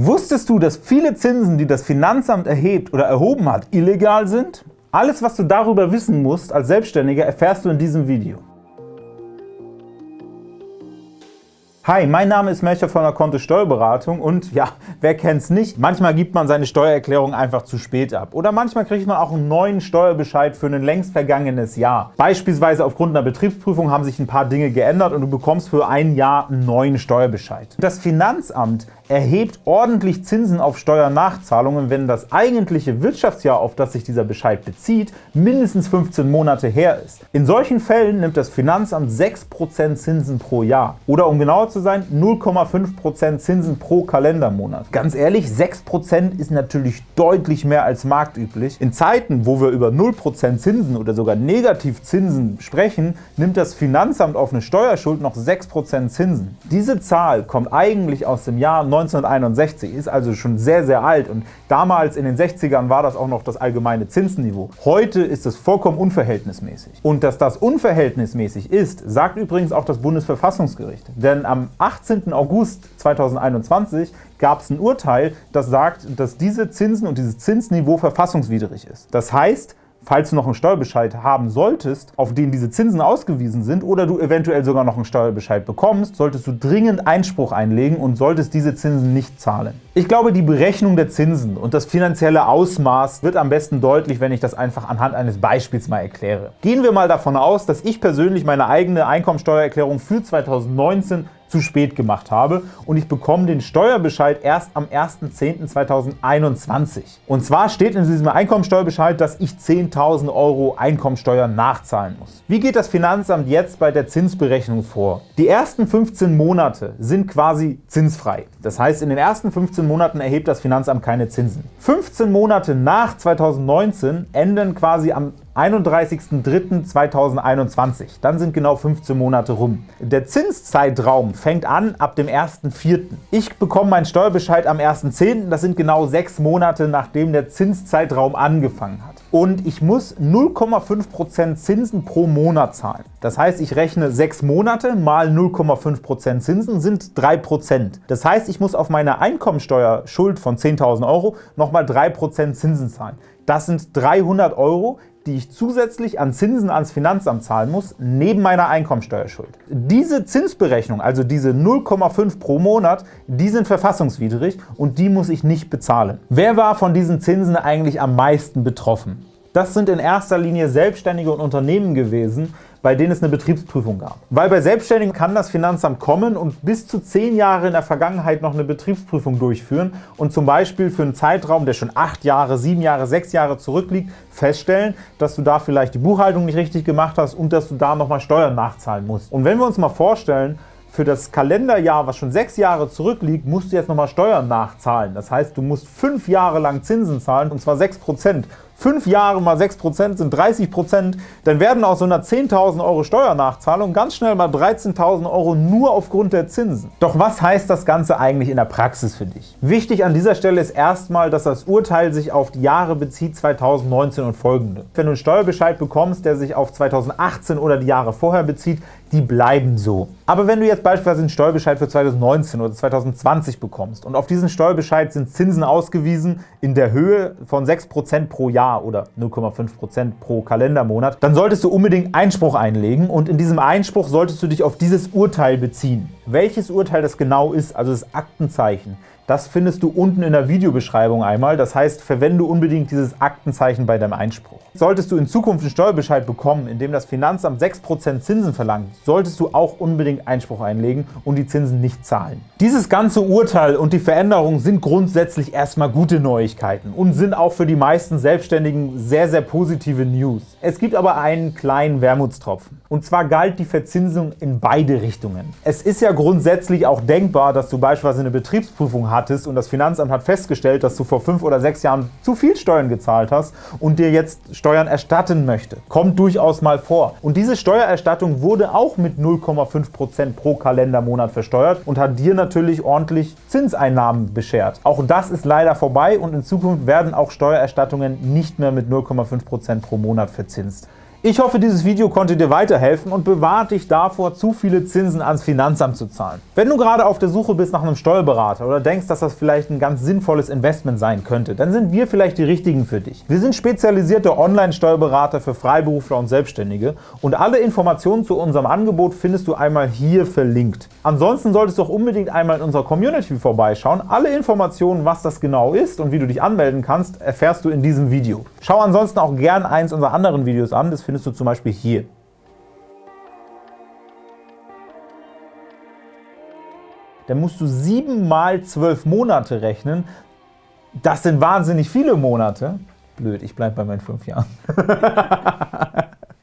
Wusstest du, dass viele Zinsen, die das Finanzamt erhebt oder erhoben hat, illegal sind? Alles, was du darüber wissen musst als Selbstständiger, erfährst du in diesem Video. Hi, mein Name ist Melcher von der Kontist Steuerberatung und ja, wer kennt's nicht, manchmal gibt man seine Steuererklärung einfach zu spät ab. Oder manchmal kriegt man auch einen neuen Steuerbescheid für ein längst vergangenes Jahr. Beispielsweise aufgrund einer Betriebsprüfung haben sich ein paar Dinge geändert und du bekommst für ein Jahr einen neuen Steuerbescheid. Das Finanzamt erhebt ordentlich Zinsen auf Steuernachzahlungen, wenn das eigentliche Wirtschaftsjahr, auf das sich dieser Bescheid bezieht, mindestens 15 Monate her ist. In solchen Fällen nimmt das Finanzamt 6% Zinsen pro Jahr. Oder um genauer zu sein, 0,5% Zinsen pro Kalendermonat. Ganz ehrlich, 6% ist natürlich deutlich mehr als marktüblich. In Zeiten, wo wir über 0% Zinsen oder sogar Negativzinsen sprechen, nimmt das Finanzamt auf eine Steuerschuld noch 6% Zinsen. Diese Zahl kommt eigentlich aus dem Jahr 1961, ist also schon sehr, sehr alt und damals in den 60ern war das auch noch das allgemeine Zinsniveau. Heute ist es vollkommen unverhältnismäßig. Und dass das unverhältnismäßig ist, sagt übrigens auch das Bundesverfassungsgericht. Denn am 18. August 2021 gab es ein Urteil, das sagt, dass diese Zinsen und dieses Zinsniveau verfassungswidrig ist. Das heißt, falls du noch einen Steuerbescheid haben solltest, auf den diese Zinsen ausgewiesen sind oder du eventuell sogar noch einen Steuerbescheid bekommst, solltest du dringend Einspruch einlegen und solltest diese Zinsen nicht zahlen. Ich glaube, die Berechnung der Zinsen und das finanzielle Ausmaß wird am besten deutlich, wenn ich das einfach anhand eines Beispiels mal erkläre. Gehen wir mal davon aus, dass ich persönlich meine eigene Einkommensteuererklärung für 2019 zu spät gemacht habe und ich bekomme den Steuerbescheid erst am 1.10.2021. Und zwar steht in diesem Einkommensteuerbescheid, dass ich 10.000 Euro Einkommensteuer nachzahlen muss. Wie geht das Finanzamt jetzt bei der Zinsberechnung vor? Die ersten 15 Monate sind quasi zinsfrei. Das heißt, in den ersten 15 Monaten erhebt das Finanzamt keine Zinsen. 15 Monate nach 2019 enden quasi am 31.03.2021. Dann sind genau 15 Monate rum. Der Zinszeitraum fängt an ab dem 1.04. Ich bekomme meinen Steuerbescheid am 1.10. Das sind genau sechs Monate, nachdem der Zinszeitraum angefangen hat. Und ich muss 0,5% Zinsen pro Monat zahlen. Das heißt, ich rechne sechs Monate mal 0,5% Zinsen sind 3%. Das heißt, ich muss auf meine Einkommensteuerschuld von 10.000 Euro nochmal 3% Zinsen zahlen. Das sind 300 Euro, die ich zusätzlich an Zinsen ans Finanzamt zahlen muss, neben meiner Einkommensteuerschuld. Diese Zinsberechnung, also diese 0,5 pro Monat, die sind verfassungswidrig und die muss ich nicht bezahlen. Wer war von diesen Zinsen eigentlich am meisten betroffen? Das sind in erster Linie Selbstständige und Unternehmen gewesen, bei denen es eine Betriebsprüfung gab. Weil bei Selbstständigen kann das Finanzamt kommen und bis zu zehn Jahre in der Vergangenheit noch eine Betriebsprüfung durchführen und zum Beispiel für einen Zeitraum, der schon acht Jahre, sieben Jahre, sechs Jahre zurückliegt, feststellen, dass du da vielleicht die Buchhaltung nicht richtig gemacht hast und dass du da nochmal Steuern nachzahlen musst. Und wenn wir uns mal vorstellen, für das Kalenderjahr, was schon sechs Jahre zurückliegt, musst du jetzt nochmal Steuern nachzahlen. Das heißt, du musst fünf Jahre lang Zinsen zahlen, und zwar 6 Prozent. 5 Jahre mal 6% sind 30%, dann werden aus so einer 10.000 Euro Steuernachzahlung ganz schnell mal 13.000 Euro nur aufgrund der Zinsen. Doch was heißt das Ganze eigentlich in der Praxis für dich? Wichtig an dieser Stelle ist erstmal, dass das Urteil sich auf die Jahre bezieht 2019 und folgende. Wenn du einen Steuerbescheid bekommst, der sich auf 2018 oder die Jahre vorher bezieht, die bleiben so. Aber wenn du jetzt beispielsweise einen Steuerbescheid für 2019 oder 2020 bekommst und auf diesen Steuerbescheid sind Zinsen ausgewiesen in der Höhe von 6% pro Jahr oder 0,5% pro Kalendermonat, dann solltest du unbedingt Einspruch einlegen und in diesem Einspruch solltest du dich auf dieses Urteil beziehen. Welches Urteil das genau ist, also das Aktenzeichen, das findest du unten in der Videobeschreibung einmal. Das heißt, verwende unbedingt dieses Aktenzeichen bei deinem Einspruch. Solltest du in Zukunft einen Steuerbescheid bekommen, in dem das Finanzamt 6% Zinsen verlangt, solltest du auch unbedingt Einspruch einlegen und die Zinsen nicht zahlen. Dieses ganze Urteil und die Veränderungen sind grundsätzlich erstmal gute Neuigkeiten und sind auch für die meisten Selbstständigen sehr, sehr positive News. Es gibt aber einen kleinen Wermutstropfen. Und zwar galt die Verzinsung in beide Richtungen. Es ist ja grundsätzlich auch denkbar, dass du beispielsweise eine Betriebsprüfung hattest und das Finanzamt hat festgestellt, dass du vor fünf oder sechs Jahren zu viel Steuern gezahlt hast und dir jetzt Steuern erstatten möchte. Kommt durchaus mal vor. Und diese Steuererstattung wurde auch mit 0,5% pro Kalendermonat versteuert und hat dir natürlich ordentlich Zinseinnahmen beschert. Auch das ist leider vorbei und in Zukunft werden auch Steuererstattungen nicht mehr mit 0,5% pro Monat verzinst. Ich hoffe, dieses Video konnte dir weiterhelfen und bewahrt dich davor, zu viele Zinsen ans Finanzamt zu zahlen. Wenn du gerade auf der Suche bist nach einem Steuerberater oder denkst, dass das vielleicht ein ganz sinnvolles Investment sein könnte, dann sind wir vielleicht die Richtigen für dich. Wir sind spezialisierte Online-Steuerberater für Freiberufler und Selbstständige und alle Informationen zu unserem Angebot findest du einmal hier verlinkt. Ansonsten solltest du auch unbedingt einmal in unserer Community vorbeischauen. Alle Informationen, was das genau ist und wie du dich anmelden kannst, erfährst du in diesem Video. Schau ansonsten auch gern eins unserer anderen Videos an, das findest du zum Beispiel hier. Dann musst du 7 mal 12 Monate rechnen. Das sind wahnsinnig viele Monate. Blöd, ich bleibe bei meinen 5 Jahren.